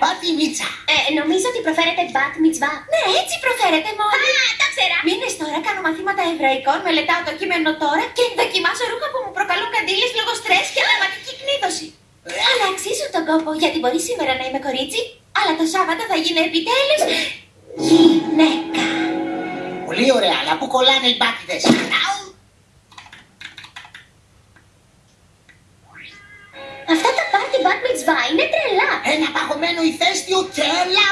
Μπατ Μίτσα. Ε, νομίζω ότι προφέρεται Μπατ Μίτσβα. Ναι, έτσι προφέρεται μόνο. Α, τα ξέρα. Μήνε τώρα κάνω μαθήματα εβραϊκών, μελετάω το κείμενο τώρα και δοκιμάζω ρούχα που μου προκαλούν καντήλες λόγω στρες και θεματική κνήτωση. Αλλά αξίζω τον κόπο, γιατί μπορεί σήμερα να είμαι κορίτσι, αλλά το Σάββατο θα γίνει επιτέλους γυναίκα. Πολύ ωραία, αλλά πού κολλάνε οι μπάτιδες; Αυτά τα πάρτι μπάτμιτσβά είναι τρελά το ηφαίστειο και έλα